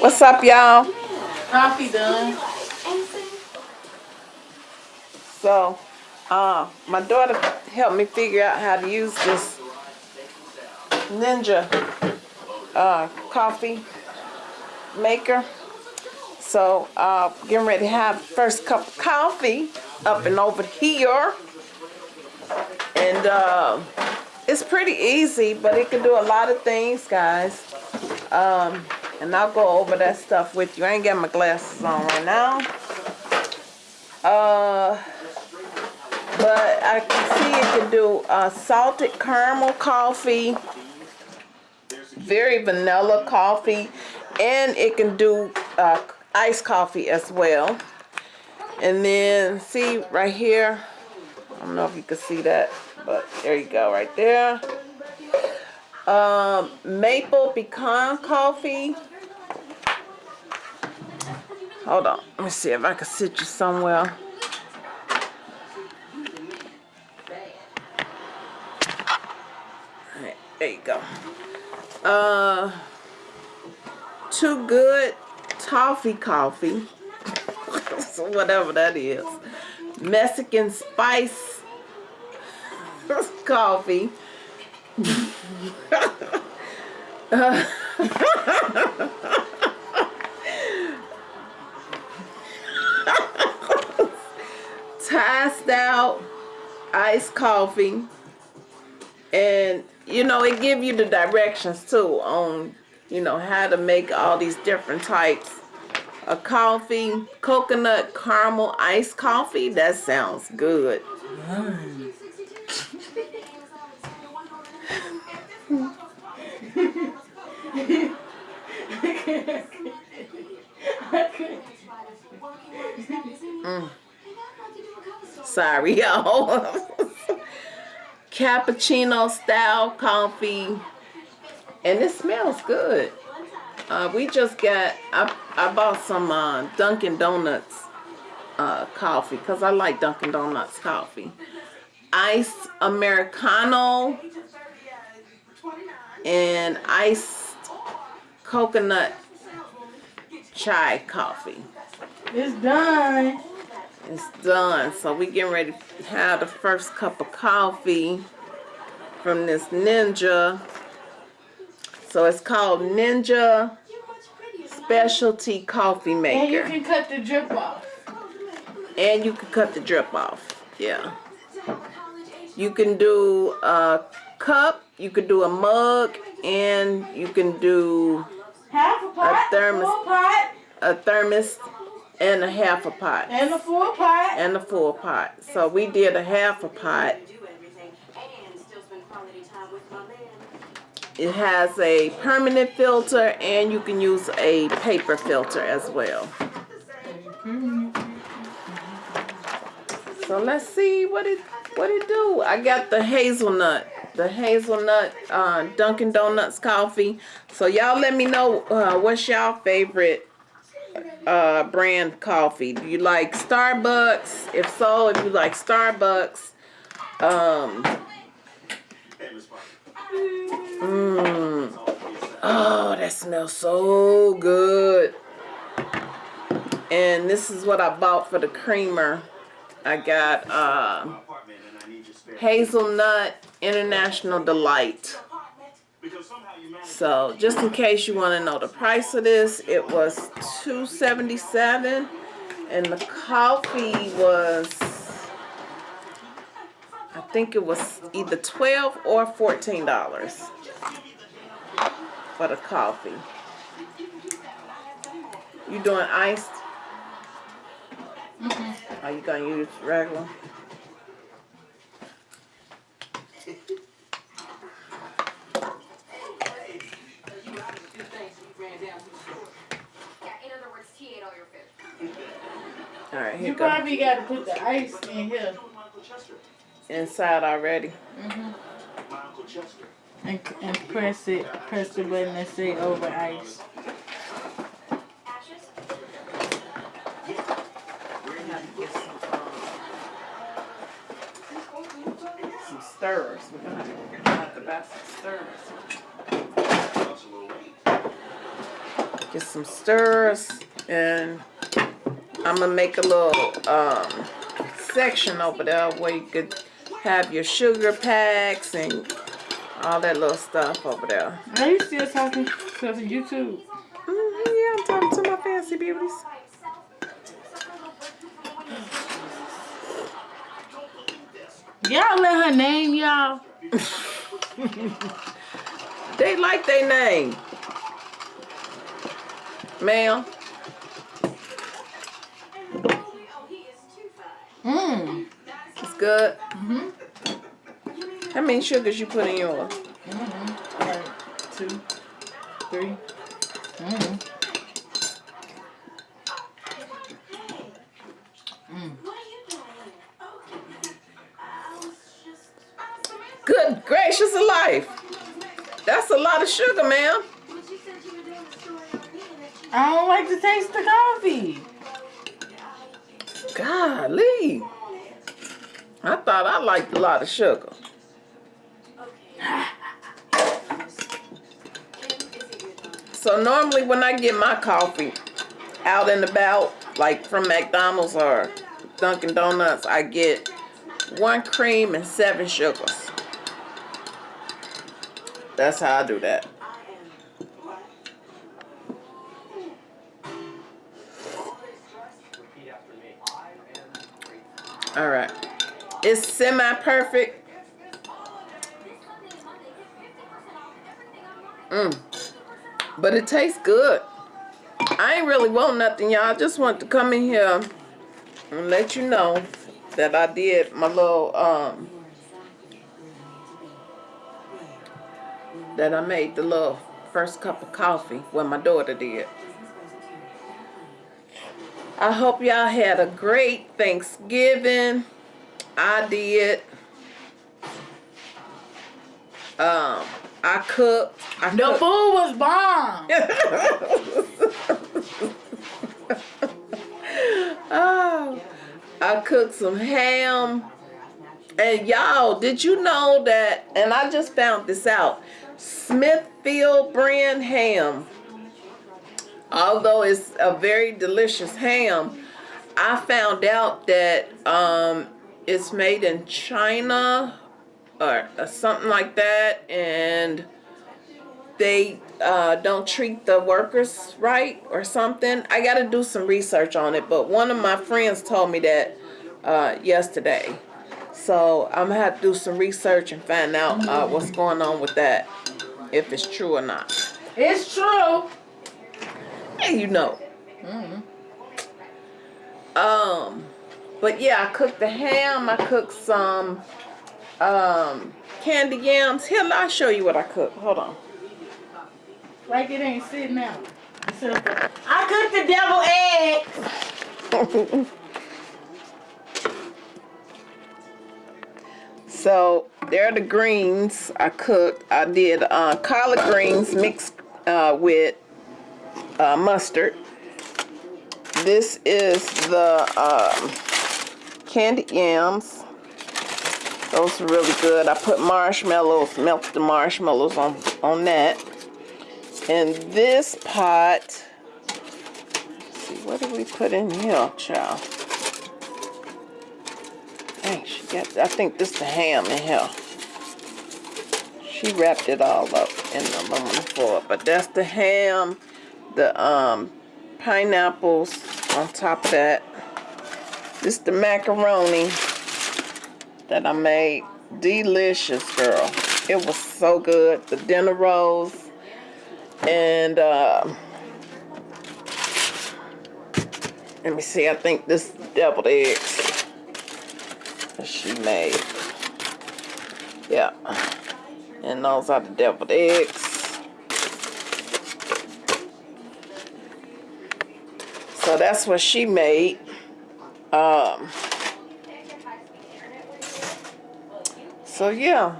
What's up, y'all? Coffee done. So, uh, my daughter helped me figure out how to use this Ninja uh, coffee maker. So, uh, getting ready to have first cup of coffee up and over here. And uh, it's pretty easy, but it can do a lot of things, guys. Um, and I'll go over that stuff with you. I ain't got my glasses on right now. Uh, but I can see it can do uh, salted caramel coffee, very vanilla coffee, and it can do uh, iced coffee as well. And then see right here, I don't know if you can see that, but there you go right there. Um, maple pecan coffee. Hold on, let me see if I can sit you somewhere. There you go. Uh, too good toffee coffee. whatever that is. Mexican spice coffee. uh, out iced coffee. And, you know, it give you the directions too on, you know, how to make all these different types of coffee. Coconut caramel iced coffee. That sounds good. Mm. Sorry, y'all. Cappuccino style coffee. And it smells good. Uh, we just got, I, I bought some uh, Dunkin' Donuts uh, coffee because I like Dunkin' Donuts coffee. Iced Americano and iced coconut chai coffee. It's done. It's done. So we getting ready to have the first cup of coffee from this Ninja. So it's called Ninja Specialty Coffee And Maker. you can cut the drip off. And you can cut the drip off. Yeah. You can do a cup, you can do a mug, and you can do Half a pot, thermos. a thermos and a half a pot. and a full pot. And a full pot. So we did a half a pot. It has a permanent filter and you can use a paper filter as well. So let's see what it what it do. I got the hazelnut, the hazelnut uh, Dunkin' Donuts coffee. So y'all let me know uh, what's y'all favorite uh, brand coffee. Do you like Starbucks? If so, if you like Starbucks, um, mmm, oh, that smells so good. And this is what I bought for the creamer. I got uh, Hazelnut International Delight. So just in case you want to know the price of this, it was $2.77 and the coffee was I think it was either 12 or $14 for the coffee. You doing iced? Mm-hmm. Are you gonna use regular? All right, here You you go. Probably got to put the ice in here Inside already. Mm-hmm. and, and press it, press the button and say over ice. Some stirrers. We're gonna have to, we're gonna have to buy some stirrers. get some stirs, and I'm gonna make a little um, section over there where you could have your sugar packs and all that little stuff over there. Are you still talking to YouTube? hmm yeah, I'm talking to my fancy beauties. Y'all let her name y'all. They like their name. Ma'am, Mmm. it's good. Mm-hmm. How many sugars you put in yours? Mm-hmm. Like two, three. Mm-hmm. Good gracious alive. That's a lot of sugar, ma'am. I don't like to taste the coffee. Golly. I thought I liked a lot of sugar. So normally when I get my coffee out and about, like from McDonald's or Dunkin' Donuts, I get one cream and seven sugars. That's how I do that. It's semi-perfect. Mm. But it tastes good. I ain't really want nothing, y'all. I just want to come in here and let you know that I did my little, um, that I made the little first cup of coffee when my daughter did. I hope y'all had a great Thanksgiving. I did. Um, I cooked. I The cooked. food was bomb. oh, I cooked some ham. And y'all, did you know that? And I just found this out. Smithfield brand ham. Although it's a very delicious ham, I found out that um, it's made in China or, or something like that, and they uh, don't treat the workers right or something. I got to do some research on it, but one of my friends told me that uh, yesterday. So I'm gonna have to do some research and find out uh, what's going on with that, if it's true or not. It's true. Hey, you know. Mm-hmm. Um, but yeah, I cooked the ham. I cooked some um candy yams. Here, I'll show you what I cooked. Hold on. Like it ain't sitting out. So, I cooked the devil eggs. So there are the greens I cooked. I did uh, collard greens mixed uh, with uh, mustard. This is the um, candied yams. Those are really good. I put marshmallows, melted the marshmallows on on that. And this pot, see, what did we put in here, child? Dang, she got, I think this the ham in here. She wrapped it all up in the aluminum foil, but that's the ham, the um, pineapples on top of that. This the macaroni that I made. Delicious, girl. It was so good. The dinner rolls and um, let me see. I think this deviled eggs that she made. Yeah. And those are the deviled eggs. So that's what she made. Um, so yeah.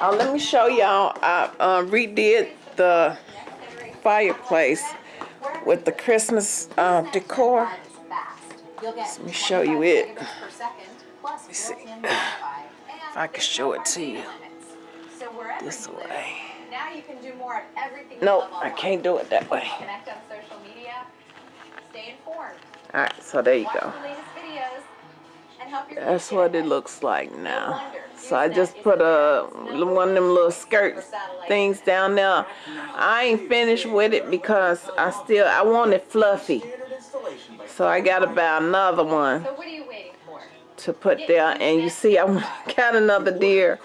Uh, let me show y'all. I uh, redid the fireplace with the Christmas uh, decor. Let me show you it. Let me see if I can show it to you this way. Now you can do more at everything No, love I can't do it that way. Connect on social media, stay informed, All right, so there you go. That's what it looks like now. So I just put a one of them little skirt things down there. I ain't finished with it because I still I want it fluffy. So I got about another one to put there, and you see I got another deer,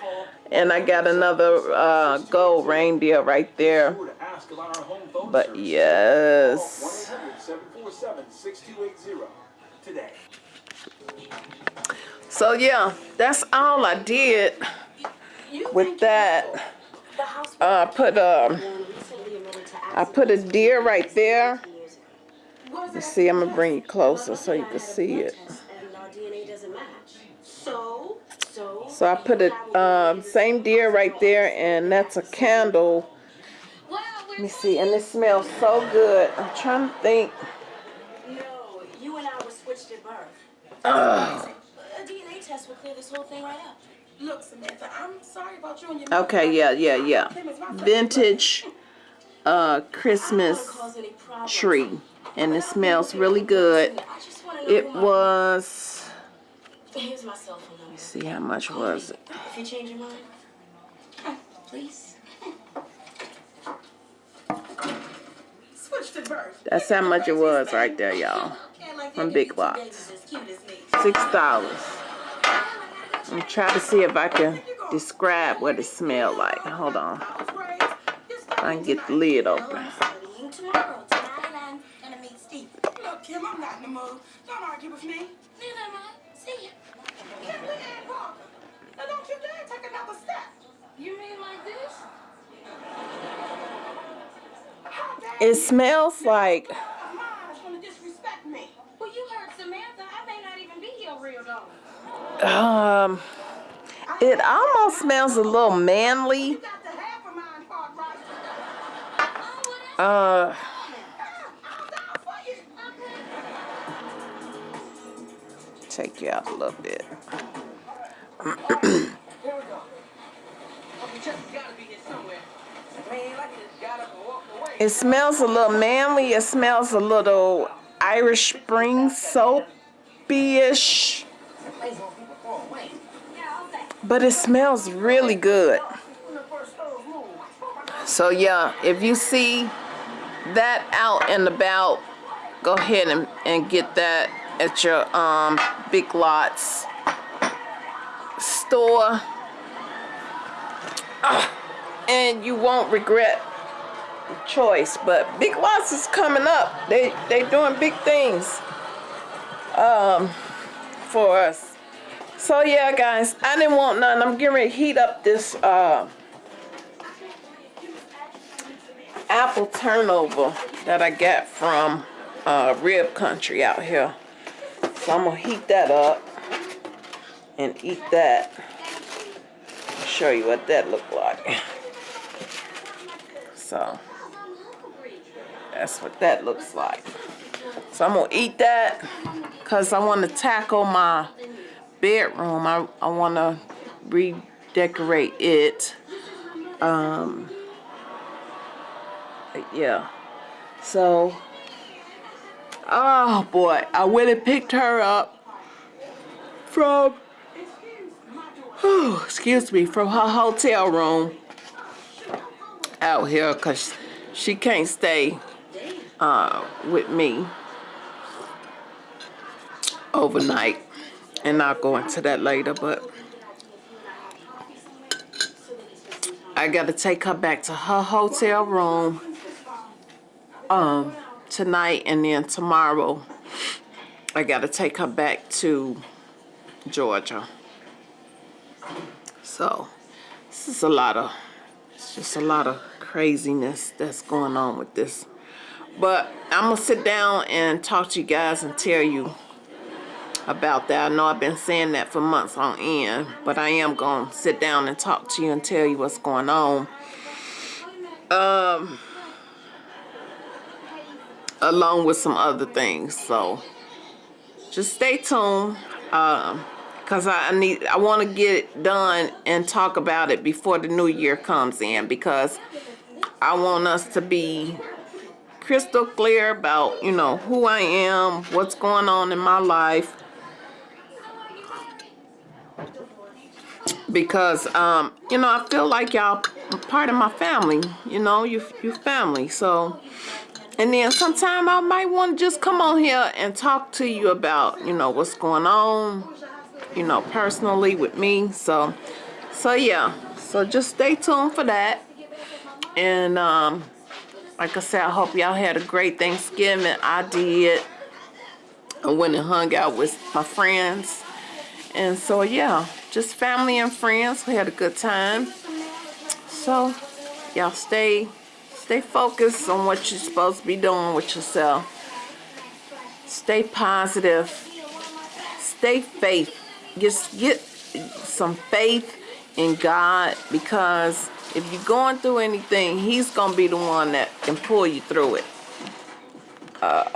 and I got another uh, gold reindeer right there. But yes. 1-800-747-6280 today. So yeah, that's all I did with that. Uh, I put um, I put a deer right there. You see, I'm gonna bring you closer so you can see it. So, I put it um, same deer right there, and that's a candle. Let me see, and it smells so good. I'm trying to think. No, you and I were switched at birth. Ugh. A DNA test will clear this whole thing right up. Look, Samantha, I'm sorry about you and your Okay, yeah, yeah, yeah. Vintage uh, Christmas Cause any problems. tree, and it smells really good. I just want to know It was. Here's my cell phone number. See how much was it? If you change your mind, please. Switch to birth. That's how much it was right there, y'all. From Big Lots. Six dollars. I'm trying to see if I can describe what it smelled like. Hold on. I can get the lid open. Studying I'm meet Steve. Look, Kim, I'm not in the mood. Don't argue with me. Neither am I. See ya. Kim Leanne Parker. Now don't you dare take another step. You mean like this? How dare It smells like you of mine is gonna disrespect me. Well, you heard Samantha. I may not even be your real daughter. um. It almost smells a little manly. You got to have a mind part right. Uh. I'll die for you. Take you out a little bit. Here we go. Uncle Chuck gotta be here somewhere. It smells a little manly. It smells a little Irish Spring soapy-ish. But it smells really good. So yeah, if you see that out and about, go ahead and, and get that at your um big lots store. Ah, and you won't regret the choice. But Big Lots is coming up. They they doing big things um for us. So yeah, guys, I didn't want none. I'm getting ready to heat up this uh, apple turnover that I got from uh, Rib Country out here. So I'm gonna heat that up and eat that. I'll show you what that looked like. So that's what that looks like. So I'm gonna eat that because I want to tackle my bedroom. I, I want to redecorate it. Um, yeah. So, oh boy, I went and picked her up from, oh, excuse me, from her hotel room out here because she can't stay uh, with me overnight. And I'll go into that later, but I gotta take her back to her hotel room um tonight and then tomorrow I gotta take her back to Georgia. So this is a lot of it's just a lot of craziness that's going on with this. But I'm gonna sit down and talk to you guys and tell you about that. I know I've been saying that for months on end, but I am gonna sit down and talk to you and tell you what's going on. Um, along with some other things. So just stay tuned. Um, cause I need, I want to get it done and talk about it before the new year comes in because I want us to be crystal clear about, you know, who I am, what's going on in my life. Because, um, you know, I feel like y'all part of my family, you know, you, you family. So, and then sometime I might want to just come on here and talk to you about, you know, what's going on, you know, personally with me. So, so yeah. So just stay tuned for that. And, um, like I said, I hope y'all had a great Thanksgiving. I did. I went and hung out with my friends. And so, yeah, just family and friends. We had a good time. So, y'all stay stay focused on what you're supposed to be doing with yourself. Stay positive. Stay faith. Just get some faith in God because if you're going through anything, He's going to be the one that can pull you through it. Uh,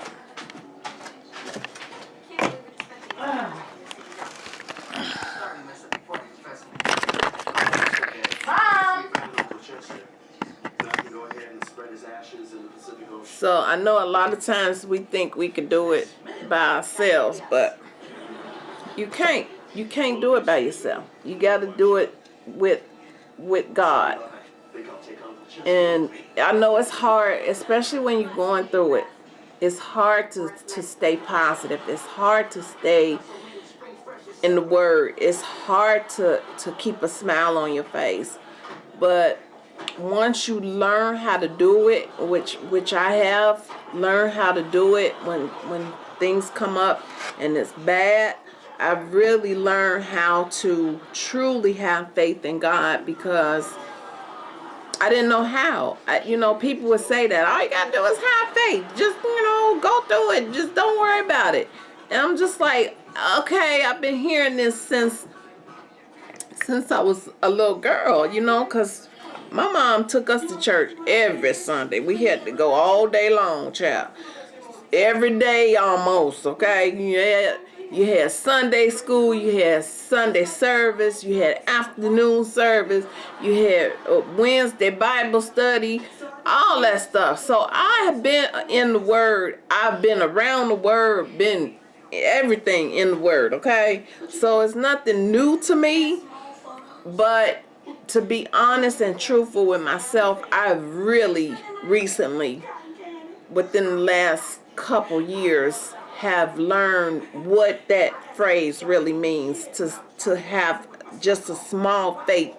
So I know a lot of times we think we can do it by ourselves, but you can't. You can't do it by yourself. You got to do it with with God. And I know it's hard, especially when you're going through it. It's hard to, to stay positive. It's hard to stay in the word. It's hard to, to keep a smile on your face. But once you learn how to do it, which which I have learned how to do it when when things come up and it's bad, I've really learned how to truly have faith in God because I didn't know how. I, you know, people would say that all you gotta do is have faith. Just you know, go through it. Just don't worry about it. And I'm just like, okay, I've been hearing this since since I was a little girl. You know, cause my mom took us to church every Sunday. We had to go all day long, child. Every day almost, okay? Had, you had Sunday school, you had Sunday service, you had afternoon service, you had uh, Wednesday Bible study, all that stuff. So I have been in the Word. I've been around the Word, been everything in the Word, okay? So it's nothing new to me, but to be honest and truthful with myself, I've really recently, within the last couple years, have learned what that phrase really means to to have just a small faith,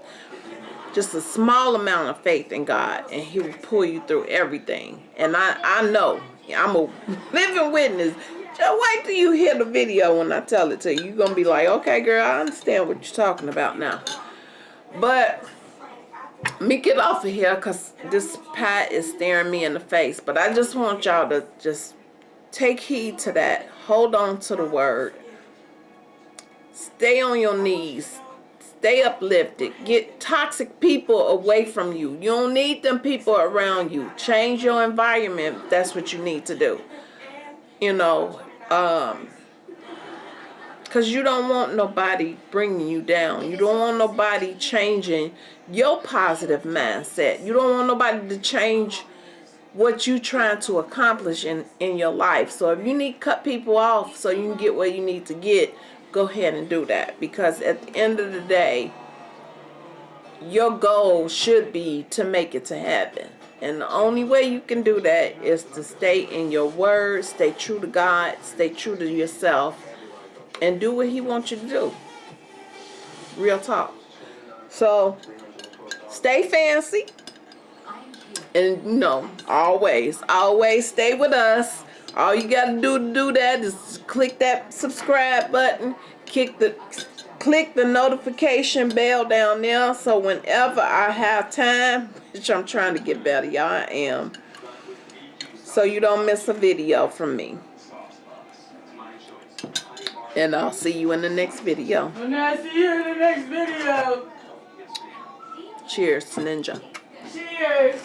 just a small amount of faith in God, and He will pull you through everything. And I I know I'm a living witness. Just wait till you hear the video when I tell it to you. You're gonna be like, okay, girl, I understand what you're talking about now. But let me get off of here because this pat is staring me in the face. But I just want y'all to just take heed to that. Hold on to the word. Stay on your knees. Stay uplifted. Get toxic people away from you. You don't need them people around you. Change your environment. That's what you need to do. You know, um, because you don't want nobody bringing you down. You don't want nobody changing your positive mindset. You don't want nobody to change what you trying to accomplish in, in your life. So if you need cut people off so you can get where you need to get, go ahead and do that. Because at the end of the day, your goal should be to make it to heaven. And the only way you can do that is to stay in your word, stay true to God, stay true to yourself, and do what he wants you to do. Real talk. So, stay fancy. And you know, always, always stay with us. All you gotta do to do that is click that subscribe button, click the click the notification bell down there so whenever I have time, which I'm trying to get better, y'all I am. So you don't miss a video from me. And I'll see you in the next video. And I see you in the next video. Cheers, Ninja. Cheers.